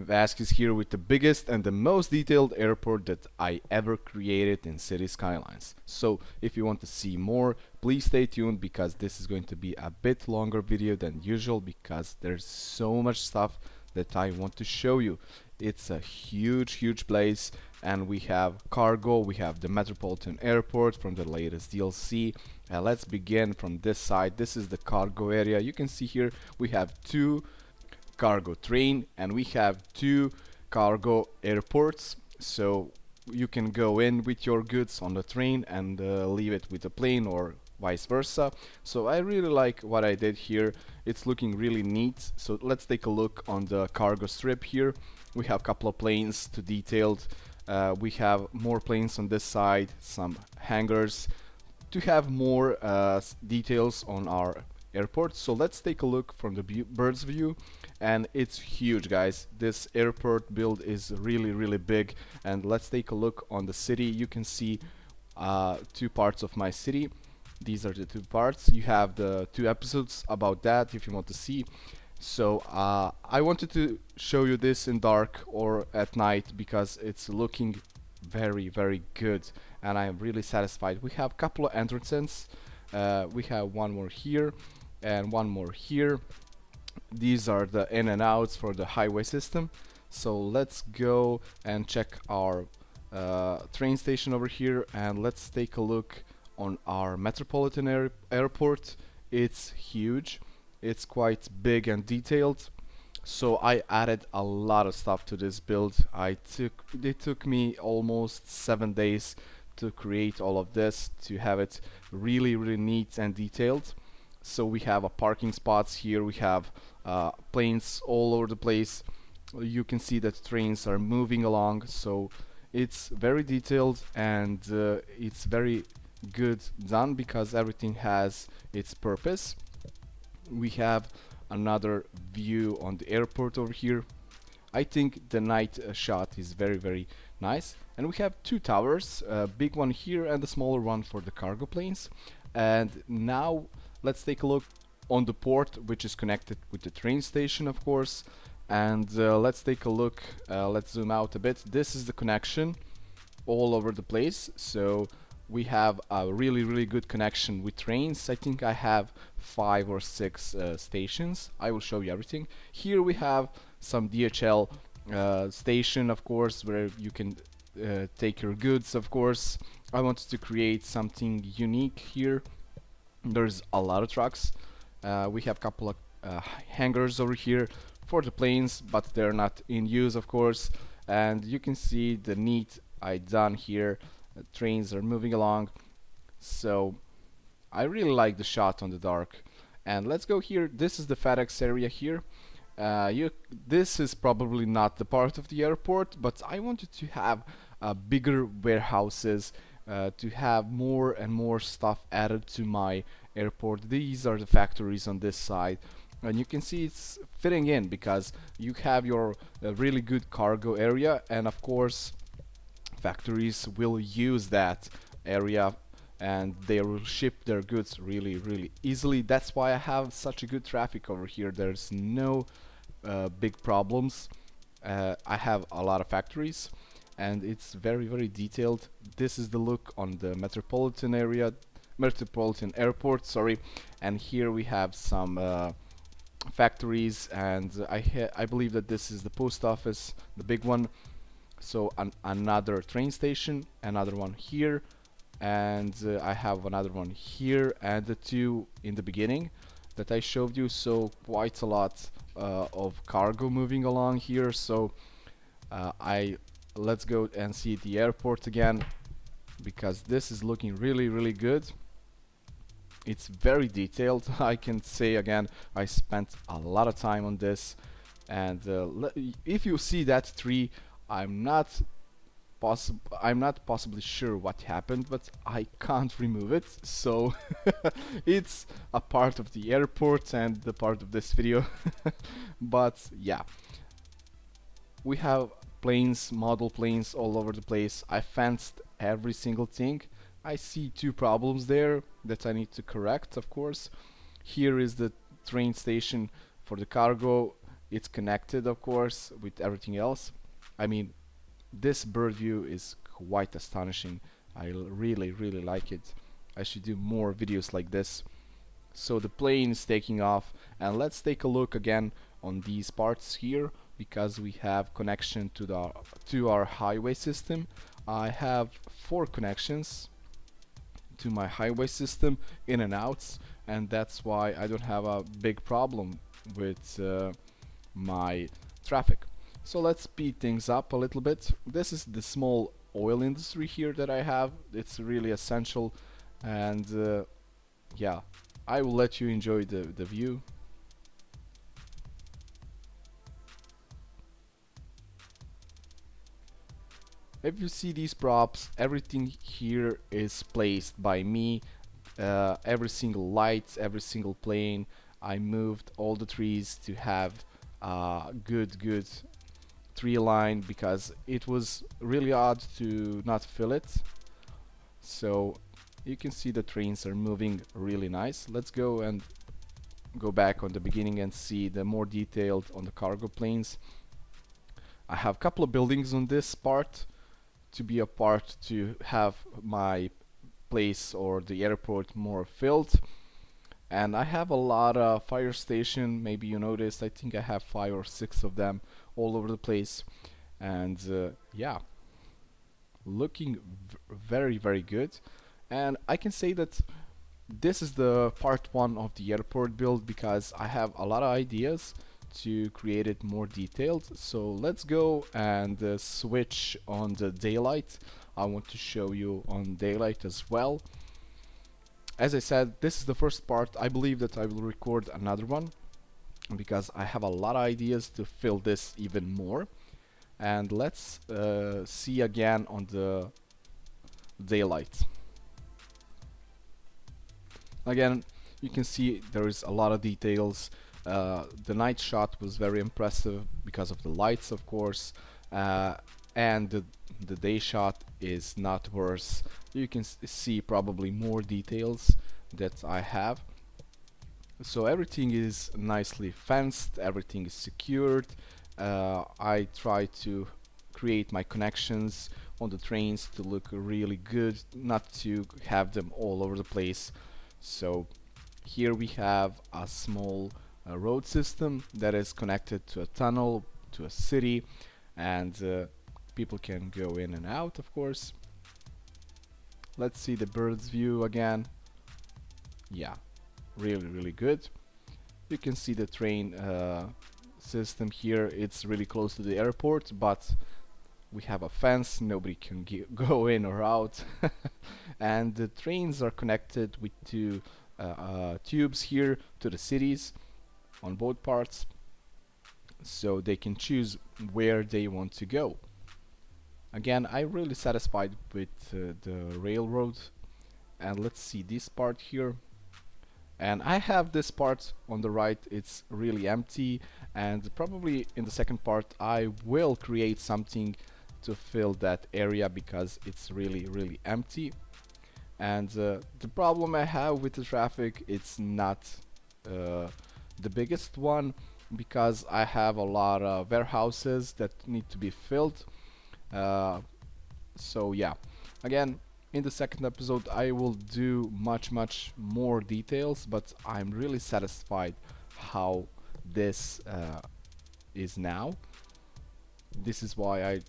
Vask is here with the biggest and the most detailed airport that I ever created in Cities: Skylines. So if you want to see more, please stay tuned because this is going to be a bit longer video than usual because there's so much stuff that I want to show you. It's a huge, huge place and we have cargo, we have the Metropolitan Airport from the latest DLC. And uh, let's begin from this side. This is the cargo area. You can see here we have two cargo train and we have two cargo airports. So you can go in with your goods on the train and uh, leave it with the plane or vice versa. So I really like what I did here. It's looking really neat. So let's take a look on the cargo strip here. We have a couple of planes to detailed. Uh, we have more planes on this side some hangars. To have more uh, details on our airport. So let's take a look from the bird's view and it's huge guys. This airport build is really really big. And let's take a look on the city. You can see uh, two parts of my city. These are the two parts. You have the two episodes about that if you want to see. So uh, I wanted to show you this in dark or at night because it's looking very very good. And I am really satisfied. We have a couple of entrances. Uh, we have one more here and one more here these are the in and outs for the highway system. So let's go and check our uh, train station over here and let's take a look on our metropolitan air airport. It's huge. It's quite big and detailed. So I added a lot of stuff to this build. I took it took me almost seven days to create all of this to have it really really neat and detailed so we have a parking spots here. We have uh, planes all over the place. You can see that trains are moving along. So it's very detailed and uh, it's very good done because everything has its purpose. We have another view on the airport over here. I think the night uh, shot is very very nice. And we have two towers a big one here and a smaller one for the cargo planes. And now let's take a look on the port which is connected with the train station of course. And uh, let's take a look uh, let's zoom out a bit. This is the connection all over the place. So we have a really really good connection with trains. I think I have five or six uh, stations. I will show you everything. Here we have some DHL uh, station of course where you can uh, take your goods of course. I wanted to create something unique here there's a lot of trucks. Uh, we have a couple of uh, hangars over here for the planes but they're not in use of course. And you can see the neat I done here. Trains are moving along. So I really like the shot on the dark. And let's go here. This is the FedEx area here. Uh, you, this is probably not the part of the airport but I wanted to have uh, bigger warehouses uh, to have more and more stuff added to my airport. These are the factories on this side. And you can see it's fitting in because you have your uh, really good cargo area and of course factories will use that area and they will ship their goods really really easily. That's why I have such a good traffic over here. There's no uh, big problems. Uh, I have a lot of factories and it's very very detailed this is the look on the metropolitan area metropolitan airport sorry. And here we have some uh, factories and I I believe that this is the post office the big one. So an another train station another one here and uh, I have another one here and the two in the beginning that I showed you. So quite a lot uh, of cargo moving along here. So uh, I let's go and see the airport again because this is looking really really good. It's very detailed. I can say again I spent a lot of time on this. And uh, if you see that tree I'm not possible I'm not possibly sure what happened but I can't remove it. So it's a part of the airport and the part of this video. But yeah. We have planes model planes all over the place. I fenced every single thing. I see two problems there that I need to correct of course. Here is the train station for the cargo. It's connected of course with everything else. I mean this bird view is quite astonishing. I really really like it. I should do more videos like this. So the plane is taking off and let's take a look again on these parts here because we have connection to the to our highway system I have four connections to my highway system in and outs and that's why I don't have a big problem with uh, my traffic. So let's speed things up a little bit. This is the small oil industry here that I have. It's really essential and uh, yeah I will let you enjoy the, the view if you see these props everything here is placed by me. Uh, every single light every single plane. I moved all the trees to have uh, good good tree line because it was really odd to not fill it. So you can see the trains are moving really nice. Let's go and go back on the beginning and see the more detailed on the cargo planes. I have a couple of buildings on this part to be a part to have my place or the airport more filled. And I have a lot of fire station maybe you noticed I think I have five or six of them all over the place. And uh, yeah looking very very good. And I can say that this is the part one of the airport build because I have a lot of ideas to create it more detailed. So let's go and uh, switch on the daylight. I want to show you on daylight as well. As I said this is the first part. I believe that I will record another one because I have a lot of ideas to fill this even more. And let's uh, see again on the daylight. Again you can see there is a lot of details uh, the night shot was very impressive because of the lights of course. Uh, and the, the, day shot is not worse. You can see probably more details that I have. So everything is nicely fenced everything is secured. Uh, I try to create my connections on the trains to look really good not to have them all over the place. So here we have a small a road system that is connected to a tunnel to a city and uh, people can go in and out of course. Let's see the bird's view again. Yeah really really good. You can see the train uh, system here. It's really close to the airport but we have a fence. Nobody can go in or out. And the trains are connected with two uh, uh, tubes here to the cities on both parts so they can choose where they want to go. Again I'm really satisfied with uh, the railroad and let's see this part here. And I have this part on the right it's really empty and probably in the second part I will create something to fill that area because it's really really empty. And uh, the problem I have with the traffic it's not uh, the biggest one because I have a lot of warehouses that need to be filled. Uh, so yeah. Again in the second episode I will do much much more details but I'm really satisfied how this uh, is now. This is why I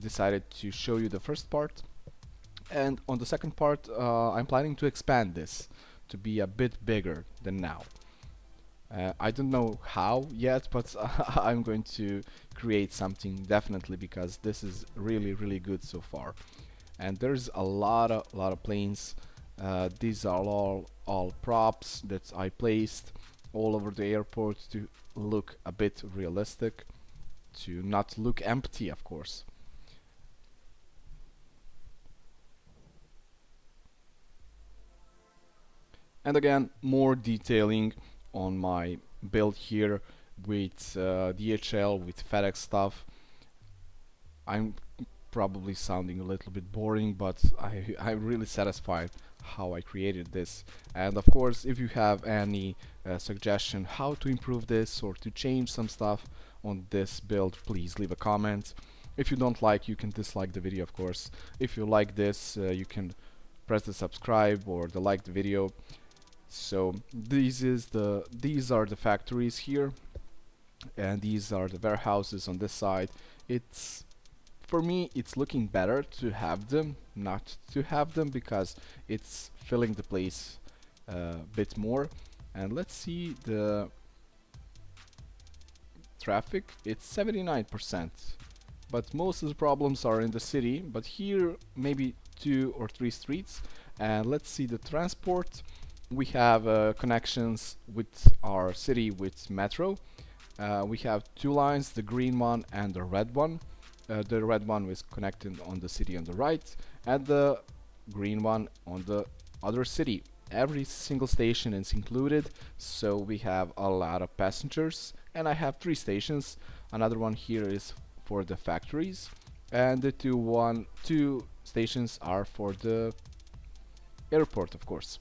decided to show you the first part. And on the second part uh, I'm planning to expand this to be a bit bigger than now uh, I don't know how yet, but I'm going to create something definitely because this is really, really good so far. And there's a lot of lot of planes. Uh, these are all all props that I placed all over the airport to look a bit realistic, to not look empty, of course. And again, more detailing on my build here with uh, DHL, with FedEx stuff. I'm probably sounding a little bit boring, but I, I'm really satisfied how I created this. And of course, if you have any uh, suggestion how to improve this or to change some stuff on this build please leave a comment if you don't like you can dislike the video of course if you like this uh, you can press the subscribe or the like the video so these is the these are the factories here and these are the warehouses on this side. It's for me it's looking better to have them not to have them because it's filling the place a uh, bit more. And let's see the traffic. It's 79% but most of the problems are in the city but here maybe two or three streets. And let's see the transport we have uh, connections with our city with metro. Uh, we have two lines the green one and the red one. Uh, the red one is connected on the city on the right and the green one on the other city. Every single station is included so we have a lot of passengers. And I have three stations. Another one here is for the factories. And the two one two stations are for the airport of course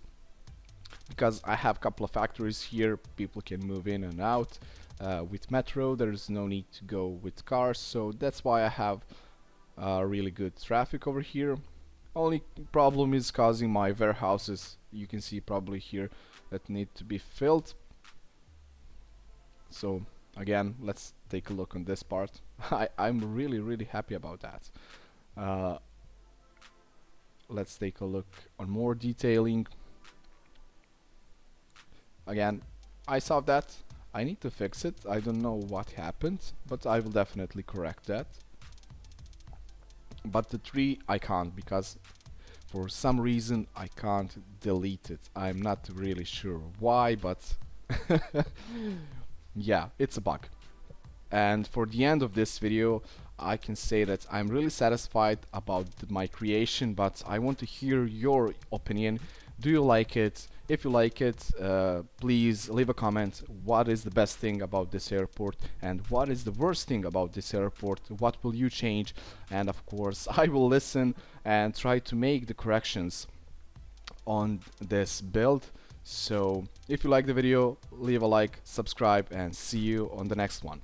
because I have a couple of factories here people can move in and out. Uh, with metro there's no need to go with cars so that's why I have uh, really good traffic over here. Only problem is causing my warehouses you can see probably here that need to be filled. So again let's take a look on this part. I, I'm really really happy about that. Uh, let's take a look on more detailing again I saw that. I need to fix it. I don't know what happened but I will definitely correct that. But the tree I can't because for some reason I can't delete it. I'm not really sure why but yeah it's a bug. And for the end of this video I can say that I'm really satisfied about my creation but I want to hear your opinion do you like it? If you like it uh, please leave a comment. What is the best thing about this airport? And what is the worst thing about this airport? What will you change? And of course I will listen and try to make the corrections on this build. So if you like the video leave a like subscribe and see you on the next one